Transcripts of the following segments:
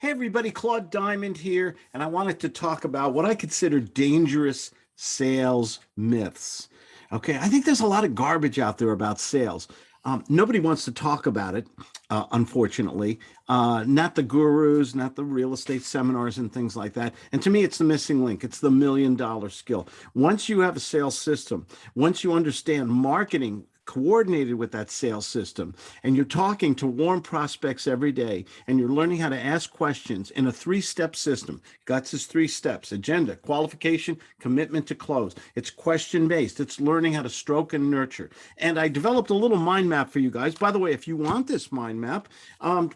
Hey everybody, Claude Diamond here, and I wanted to talk about what I consider dangerous sales myths. Okay, I think there's a lot of garbage out there about sales. Um, nobody wants to talk about it, uh, unfortunately. Uh, not the gurus, not the real estate seminars and things like that. And to me, it's the missing link. It's the million dollar skill. Once you have a sales system, once you understand marketing coordinated with that sales system and you're talking to warm prospects every day and you're learning how to ask questions in a three-step system. Guts is three steps agenda qualification commitment to close. It's question based it's learning how to stroke and nurture. And i developed a little mind map for you guys. By the way if you want this mind map um,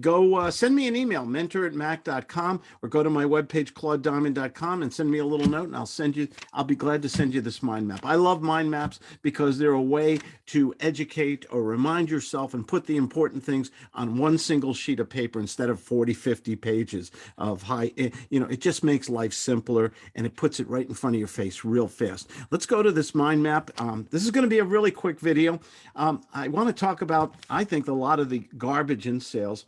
go uh, send me an email mentor at mac.com or go to my webpage claudediamond.com and send me a little note and i'll send you i'll be glad to send you this mind map. I love mind maps because they're a way to educate or remind yourself and put the important things on one single sheet of paper instead of 40, 50 pages of high, eh, you know, it just makes life simpler and it puts it right in front of your face real fast. Let's go to this mind map. Um, this is going to be a really quick video. Um, I want to talk about, I think, a lot of the garbage in sales.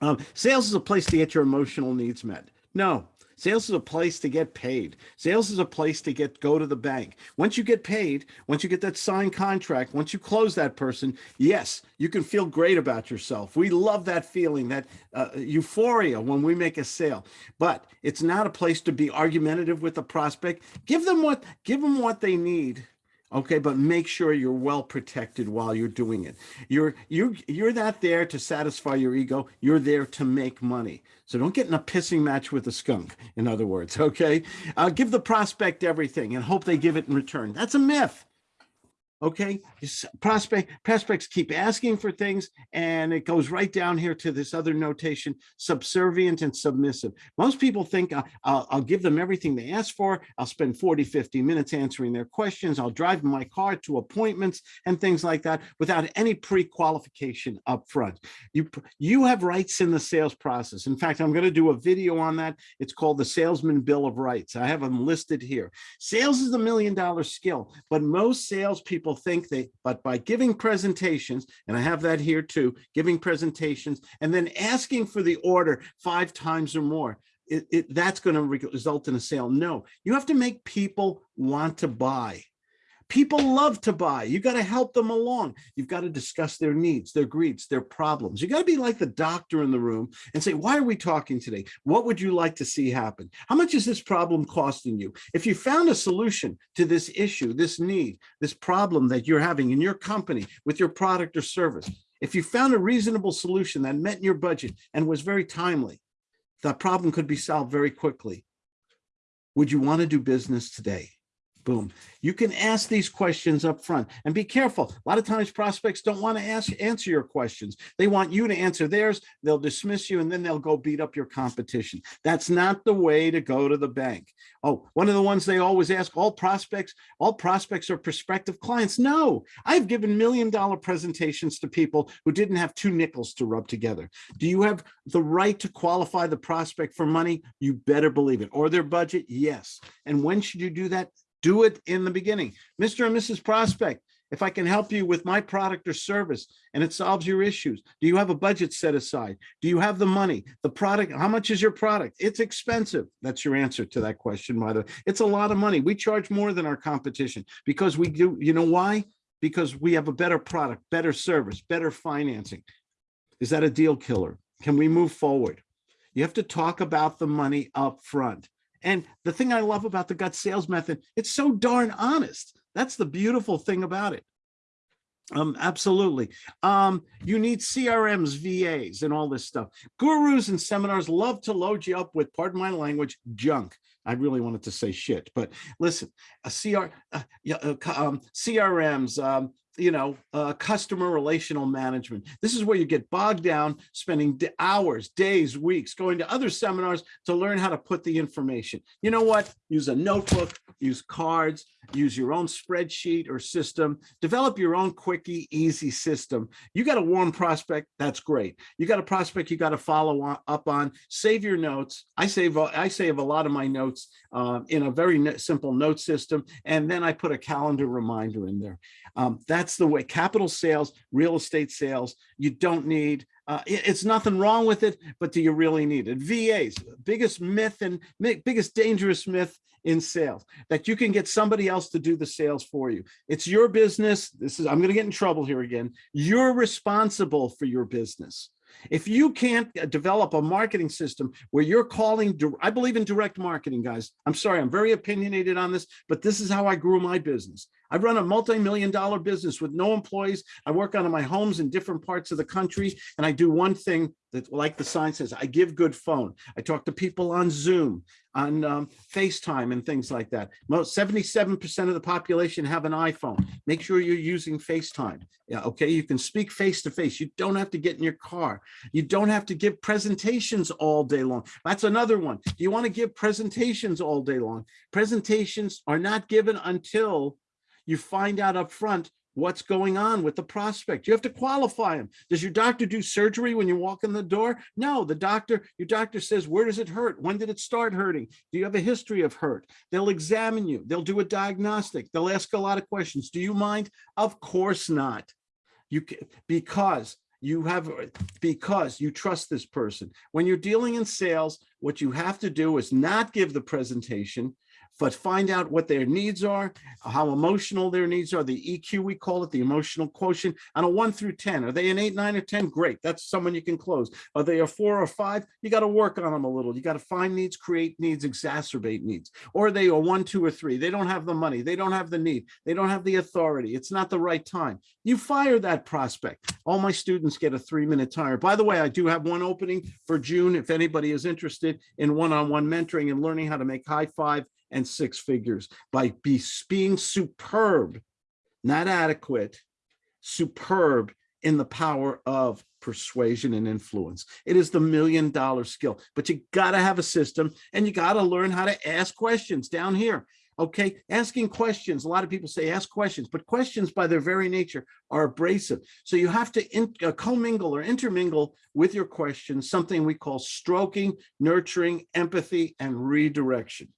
Um, sales is a place to get your emotional needs met. No, Sales is a place to get paid. Sales is a place to get go to the bank. Once you get paid, once you get that signed contract, once you close that person, yes, you can feel great about yourself. We love that feeling, that uh, euphoria when we make a sale. But it's not a place to be argumentative with the prospect. Give them what give them what they need okay but make sure you're well protected while you're doing it. You're you you're not there to satisfy your ego. You're there to make money. So don't get in a pissing match with a skunk in other words okay? Uh, give the prospect everything and hope they give it in return. That's a myth okay? Prospect prospects keep asking for things and it goes right down here to this other notation subservient and submissive. Most people think uh, I'll, I'll, give them everything they ask for i'll spend 40 50 minutes answering their questions i'll drive my car to appointments and things like that without any pre-qualification up front you you have rights in the sales process. In fact i'm going to do a video on that. It's called the salesman bill of rights. I have them listed here. Sales is a million dollar skill but most salespeople people think they, but by giving presentations, and I have that here too, giving presentations and then asking for the order five times or more, it, it, that's going to result in a sale. No, you have to make people want to buy. People love to buy. You got to help them along. You've got to discuss their needs, their greeds, their problems. You got to be like the doctor in the room and say, why are we talking today? What would you like to see happen? How much is this problem costing you? If you found a solution to this issue, this need, this problem that you're having in your company with your product or service, if you found a reasonable solution that met your budget and was very timely, that problem could be solved very quickly. Would you want to do business today? Boom. You can ask these questions up front and be careful. A lot of times prospects don't want to ask answer your questions. They want you to answer theirs. They'll dismiss you and then they'll go beat up your competition. That's not the way to go to the bank. Oh, one of the ones they always ask all prospects, all prospects are prospective clients. No, I've given million dollar presentations to people who didn't have two nickels to rub together. Do you have the right to qualify the prospect for money? You better believe it. Or their budget? Yes. And when should you do that? Do it in the beginning. Mr. and Mrs. Prospect, if I can help you with my product or service and it solves your issues, do you have a budget set aside? Do you have the money? The product, how much is your product? It's expensive. That's your answer to that question, by the way. It's a lot of money. We charge more than our competition because we do, you know why? Because we have a better product, better service, better financing. Is that a deal killer? Can we move forward? You have to talk about the money up front. And the thing I love about the gut sales method, it's so darn honest. That's the beautiful thing about it. Um, absolutely. Um, you need CRMs, VAs, and all this stuff. Gurus and seminars love to load you up with, pardon my language, junk. I really wanted to say shit, but listen, a CR, uh, uh, um, CRMs, um, you know, uh, customer relational management. This is where you get bogged down, spending hours, days, weeks, going to other seminars to learn how to put the information. You know what? Use a notebook, use cards, use your own spreadsheet or system, develop your own quickie, easy system. You got a warm prospect, that's great. You got a prospect you got to follow on, up on, save your notes. I save, I save a lot of my notes uh, in a very simple note system, and then I put a calendar reminder in there. Um, that's the way capital sales, real estate sales, you don't need Uh, it- it's nothing wrong with it, but do you really need it? VAs, biggest myth and biggest dangerous myth in sales, that you can get somebody else to do the sales for you. It's your business. This is, I'm gonna get in trouble here again. You're responsible for your business. If you can't uh, develop a marketing system where you're calling, I believe in direct marketing, guys. I'm sorry, I'm very opinionated on this, but this is how I grew my business. I run a multi-million dollar business with no employees. I work out of my homes in different parts of the country. And I do one thing that, like the sign says, I give good phone. I talk to people on Zoom, on um, FaceTime and things like that. Most 77% of the population have an iPhone. Make sure you're using FaceTime. Yeah, okay, you can speak face to face. You don't have to get in your car. You don't have to give presentations all day long. That's another one. Do you want to give presentations all day long? Presentations are not given until you find out up front what's going on with the prospect. You have to qualify them. Does your doctor do surgery when you walk in the door? No, the doctor, your doctor says, where does it hurt? When did it start hurting? Do you have a history of hurt? They'll examine you. They'll do a diagnostic. They'll ask a lot of questions. Do you mind? Of course not. You because you have, because you trust this person. When you're dealing in sales, what you have to do is not give the presentation, but find out what their needs are, how emotional their needs are, the EQ, we call it, the emotional quotient, on a one through 10. Are they an eight, nine, or 10? Great, that's someone you can close. Are they a four or five? You got to work on them a little. You got to find needs, create needs, exacerbate needs. Or are they a one, two, or three? They don't have the money. They don't have the need. They don't have the authority. It's not the right time. You fire that prospect. All my students get a three-minute timer. By the way, I do have one opening for June. If anybody is interested in one-on-one mentoring and learning how to make high five and six figures by be, being superb, not adequate, superb in the power of persuasion and influence. It is the million dollar skill, but you gotta have a system and you gotta learn how to ask questions down here. Okay, asking questions. A lot of people say ask questions, but questions by their very nature are abrasive. So you have to uh, commingle or intermingle with your questions, something we call stroking, nurturing, empathy, and redirection.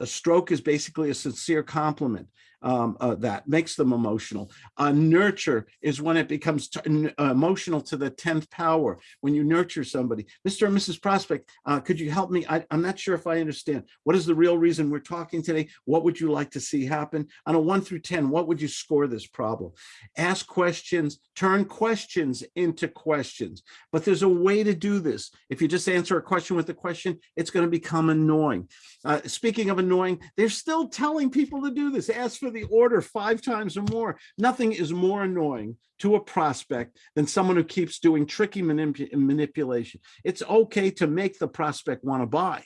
A stroke is basically a sincere compliment um, uh, that makes them emotional. A nurture is when it becomes uh, emotional to the 10th power, when you nurture somebody. Mr. and Mrs. Prospect, uh, could you help me? I, I'm not sure if I understand. What is the real reason we're talking today? What would you like to see happen? On a one through 10, what would you score this problem? Ask questions, turn questions into questions. But there's a way to do this. If you just answer a question with a question, it's going to become annoying. Uh, speaking of annoying, they're still telling people to do this. Ask for the order five times or more. Nothing is more annoying to a prospect than someone who keeps doing tricky manip manipulation. It's okay to make the prospect want to buy.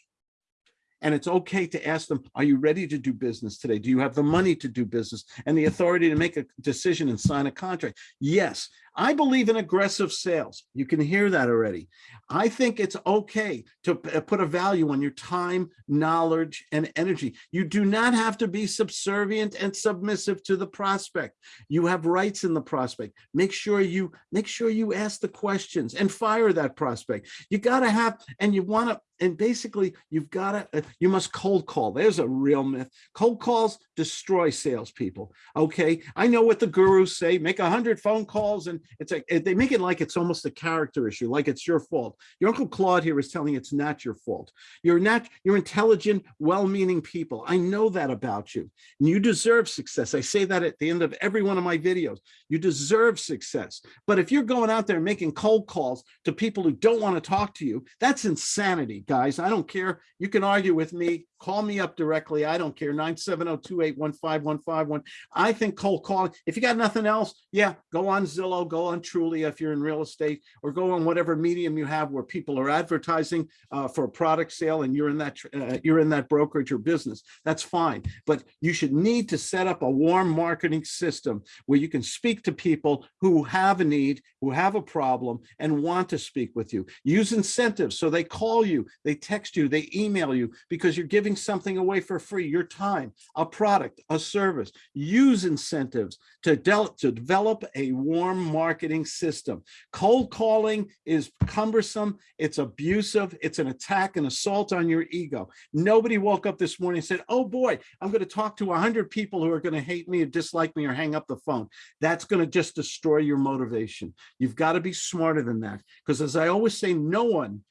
And it's okay to ask them, are you ready to do business today? Do you have the money to do business and the authority to make a decision and sign a contract? Yes, I believe in aggressive sales. You can hear that already. I think it's okay to uh, put a value on your time, knowledge, and energy. You do not have to be subservient and submissive to the prospect. You have rights in the prospect. Make sure you make sure you ask the questions and fire that prospect. You got to have, and you want to, and basically you've got to, uh, you must cold call. There's a real myth. Cold calls destroy salespeople. Okay, I know what the gurus say. Make a hundred phone calls and it's like eh, they make it like it's almost a character issue, like it's your fault. Your Uncle Claude here is telling you it's not your fault. You're not, you're intelligent, well-meaning people. I know that about you. And you deserve success. I say that at the end of every one of my videos. You deserve success. But if you're going out there making cold calls to people who don't want to talk to you, that's insanity, guys. I don't care. You can argue with me. Call me up directly. I don't care. 970-281-5151. I think cold calling, if you got nothing else, yeah, go on Zillow, go on Trulia if you're in real estate, or go on whatever medium you have where people are advertising uh, for a product sale and you're in that uh, you're in that brokerage or business. That's fine. But you should need to set up a warm marketing system where you can speak to people who have a need, who have a problem, and want to speak with you. Use incentives so they call you, they text you, they email you because you're giving giving something away for free, your time, a product, a service. Use incentives to, del- to develop a warm marketing system. Cold calling is cumbersome, it's abusive, it's an attack, an assault on your ego. Nobody woke up this morning and said, oh boy, I'm going to talk to 100 people who are going to hate me or dislike me or hang up the phone. That's going to just destroy your motivation. You've got to be smarter than that. Because as I always say, no one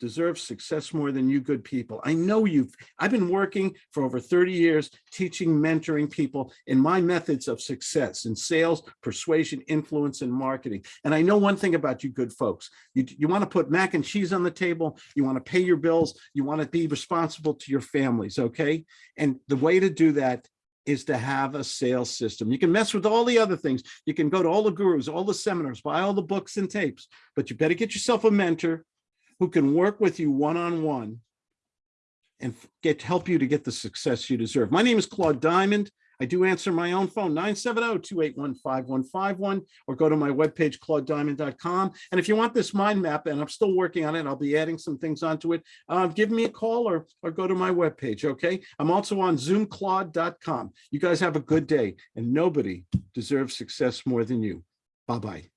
deserves success more than you good people. I know you've, I've been working for over 30 years, teaching, mentoring people in my methods of success in sales, persuasion, influence, and marketing. And I know one thing about you good folks. You, you want to put mac and cheese on the table. You want to pay your bills. You want to be responsible to your families, okay? And the way to do that is to have a sales system. You can mess with all the other things. You can go to all the gurus, all the seminars, buy all the books and tapes, but you better get yourself a mentor who can work with you one-on-one and get help you to get the success you deserve. My name is Claude Diamond. I do answer my own phone, 970-281-5151, or go to my webpage, claudediamond.com. And if you want this mind map, and I'm still working on it, I'll be adding some things onto it, uh, give me a call or, or go to my webpage, okay? I'm also on zoomclaude.com. You guys have a good day, and nobody deserves success more than you. Bye-bye.